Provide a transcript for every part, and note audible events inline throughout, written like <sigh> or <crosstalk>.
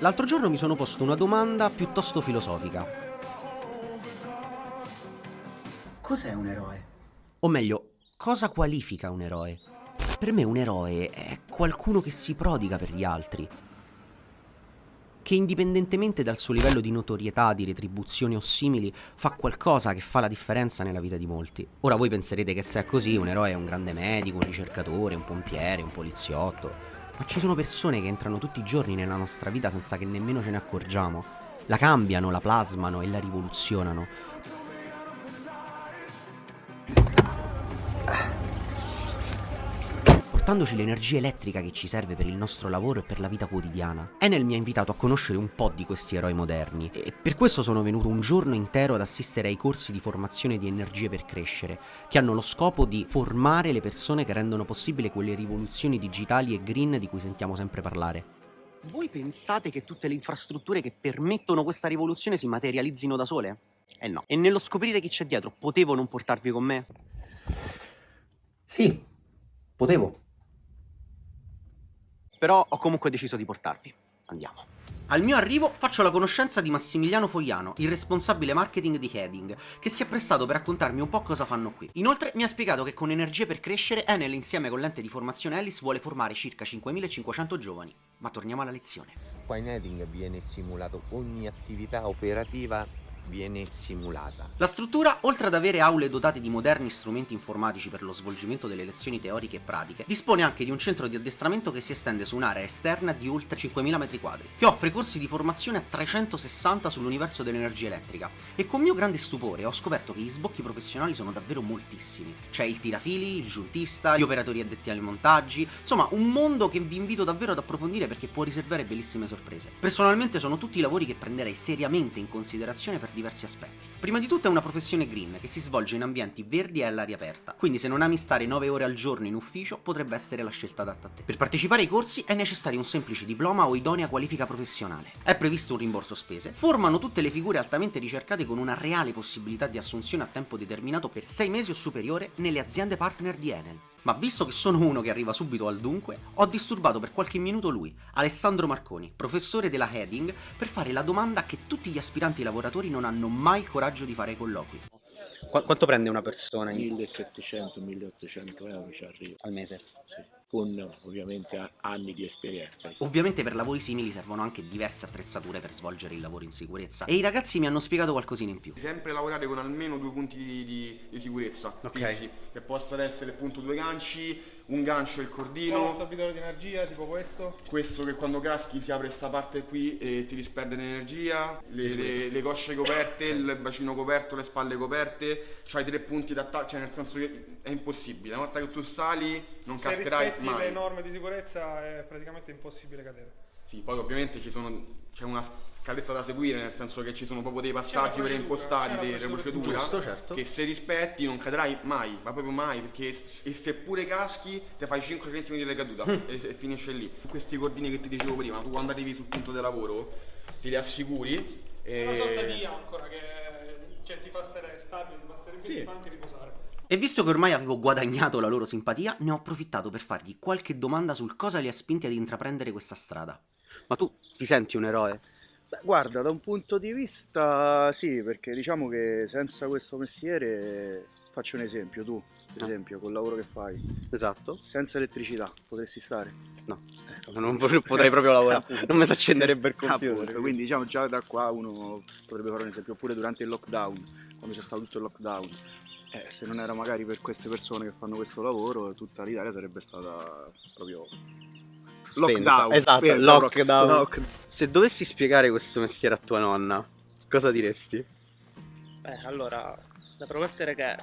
L'altro giorno mi sono posto una domanda piuttosto filosofica. Cos'è un eroe? O meglio, cosa qualifica un eroe? Per me un eroe è qualcuno che si prodiga per gli altri, che indipendentemente dal suo livello di notorietà, di retribuzione o simili, fa qualcosa che fa la differenza nella vita di molti. Ora voi penserete che se è così un eroe è un grande medico, un ricercatore, un pompiere, un poliziotto, ma ci sono persone che entrano tutti i giorni nella nostra vita senza che nemmeno ce ne accorgiamo. La cambiano, la plasmano e la rivoluzionano. Portandoci l'energia elettrica che ci serve per il nostro lavoro e per la vita quotidiana. Enel mi ha invitato a conoscere un po' di questi eroi moderni e per questo sono venuto un giorno intero ad assistere ai corsi di formazione di energie per crescere, che hanno lo scopo di formare le persone che rendono possibile quelle rivoluzioni digitali e green di cui sentiamo sempre parlare. Voi pensate che tutte le infrastrutture che permettono questa rivoluzione si materializzino da sole? Eh no. E nello scoprire chi c'è dietro, potevo non portarvi con me? Sì, potevo però ho comunque deciso di portarvi. Andiamo. Al mio arrivo faccio la conoscenza di Massimiliano Fogliano, il responsabile marketing di Heading, che si è prestato per raccontarmi un po' cosa fanno qui. Inoltre mi ha spiegato che con Energie per Crescere Enel insieme con l'ente di formazione Alice vuole formare circa 5.500 giovani. Ma torniamo alla lezione. Qua in Heading viene simulato ogni attività operativa viene simulata. La struttura, oltre ad avere aule dotate di moderni strumenti informatici per lo svolgimento delle lezioni teoriche e pratiche, dispone anche di un centro di addestramento che si estende su un'area esterna di oltre 5.000 m2, che offre corsi di formazione a 360 sull'universo dell'energia elettrica. E con mio grande stupore ho scoperto che gli sbocchi professionali sono davvero moltissimi. C'è il tirafili, il giuntista, gli operatori addetti ai montaggi, insomma un mondo che vi invito davvero ad approfondire perché può riservare bellissime sorprese. Personalmente sono tutti lavori che prenderei seriamente in considerazione per diversi aspetti. Prima di tutto è una professione green che si svolge in ambienti verdi e all'aria aperta, quindi se non ami stare 9 ore al giorno in ufficio potrebbe essere la scelta adatta a te. Per partecipare ai corsi è necessario un semplice diploma o idonea qualifica professionale. È previsto un rimborso spese, formano tutte le figure altamente ricercate con una reale possibilità di assunzione a tempo determinato per 6 mesi o superiore nelle aziende partner di Enel. Ma visto che sono uno che arriva subito al dunque, ho disturbato per qualche minuto lui, Alessandro Marconi, professore della Heading, per fare la domanda che tutti gli aspiranti lavoratori non hanno mai il coraggio di fare ai colloqui. Qu quanto prende una persona? 1700-1800 euro ci arriva. Al mese? Sì con ovviamente anni di esperienza. Ovviamente per lavori simili servono anche diverse attrezzature per svolgere il lavoro in sicurezza e i ragazzi mi hanno spiegato qualcosina in più. Sempre lavorare con almeno due punti di, di, di sicurezza okay. fissi, che possono essere appunto due ganci, un gancio e il cordino. Un assorbitore di energia tipo questo? Questo che quando caschi si apre questa parte qui e ti disperde l'energia, le, le, le, cosce coperte, il bacino coperto, le spalle coperte, c'hai tre punti d'attacco, cioè nel senso che è impossibile, una volta che tu sali non Se cascherai rispetti mai. le norme di sicurezza è praticamente impossibile cadere. Sì, poi ovviamente c'è una scaletta da seguire, nel senso che ci sono proprio dei passaggi preimpostati, delle procedure Giusto, certo. che se rispetti non cadrai mai, ma proprio mai, perché se, seppure caschi ti fai 5 cm di caduta mm. e, e, finisce lì. Questi cordini che ti dicevo prima, tu quando arrivi sul punto di lavoro ti li assicuri. È una sorta di ancora che cioè, ti fa stare stabile, ti fa stare in piedi, sì. ti fa anche riposare. E visto che ormai avevo guadagnato la loro simpatia, ne ho approfittato per fargli qualche domanda sul cosa li ha spinti ad intraprendere questa strada. Ma tu ti senti un eroe? Beh, guarda, da un punto di vista sì, perché diciamo che senza questo mestiere, faccio un esempio, tu, per ah. esempio, col lavoro che fai. Esatto. Senza elettricità, potresti stare? No, non potrei proprio lavorare, <laughs> non mi si accenderebbe il computer. Appunto, quindi diciamo già da qua uno potrebbe fare un esempio, oppure durante il lockdown, quando c'è stato tutto il lockdown eh, se non era magari per queste persone che fanno questo lavoro, tutta l'Italia sarebbe stata proprio lockdown. Esatto, spenta, lockdown. Lock. Se dovessi spiegare questo mestiere a tua nonna, cosa diresti? Beh, allora, da promettere che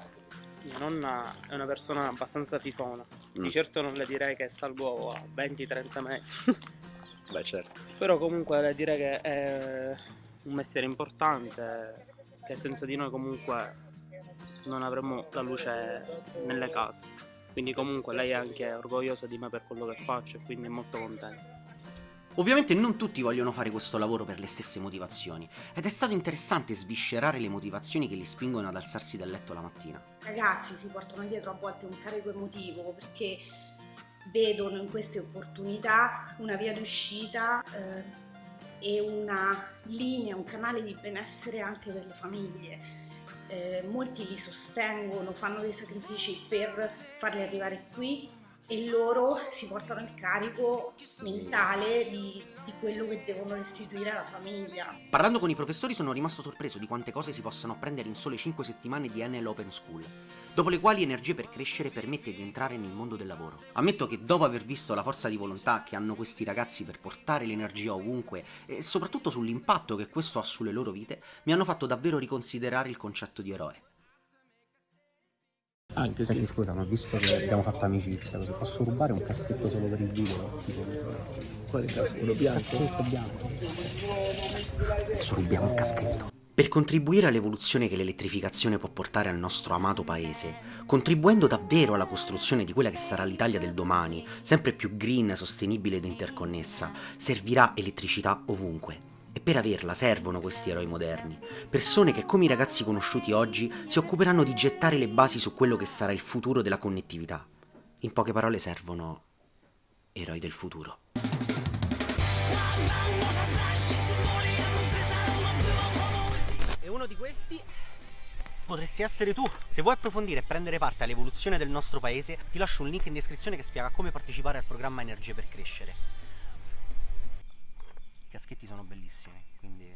mia nonna è una persona abbastanza fifona. Mm. Di certo non le direi che salgo a 20-30 metri. <laughs> Beh, certo. Però comunque le direi che è un mestiere importante, che senza di noi comunque non avremo la luce nelle case. Quindi comunque lei è anche orgogliosa di me per quello che faccio e quindi è molto contenta. Ovviamente non tutti vogliono fare questo lavoro per le stesse motivazioni ed è stato interessante sviscerare le motivazioni che li spingono ad alzarsi dal letto la mattina. Ragazzi si portano dietro a volte un carico emotivo perché vedono in queste opportunità una via d'uscita eh, e una linea, un canale di benessere anche per le famiglie. Eh, molti li sostengono, fanno dei sacrifici per farli arrivare qui e loro si portano il carico mentale di, di, quello che devono restituire alla famiglia. Parlando con i professori sono rimasto sorpreso di quante cose si possono apprendere in sole 5 settimane di NL Open School, dopo le quali Energie per Crescere permette di entrare nel mondo del lavoro. Ammetto che dopo aver visto la forza di volontà che hanno questi ragazzi per portare l'energia ovunque e soprattutto sull'impatto che questo ha sulle loro vite, mi hanno fatto davvero riconsiderare il concetto di eroe. Anche Senti, sì. scusa, ma visto che abbiamo fatto amicizia, così posso rubare un caschetto solo per il video? Tipo... Quale caschetto? bianco? Caschetto bianco. Adesso rubiamo un caschetto. Per contribuire all'evoluzione che l'elettrificazione può portare al nostro amato paese, contribuendo davvero alla costruzione di quella che sarà l'Italia del domani, sempre più green, sostenibile ed interconnessa, servirà elettricità ovunque e per averla servono questi eroi moderni, persone che come i ragazzi conosciuti oggi si occuperanno di gettare le basi su quello che sarà il futuro della connettività. In poche parole servono eroi del futuro. E uno di questi potresti essere tu. Se vuoi approfondire e prendere parte all'evoluzione del nostro paese, ti lascio un link in descrizione che spiega come partecipare al programma Energie per Crescere. Caschetti sono bellissimi, quindi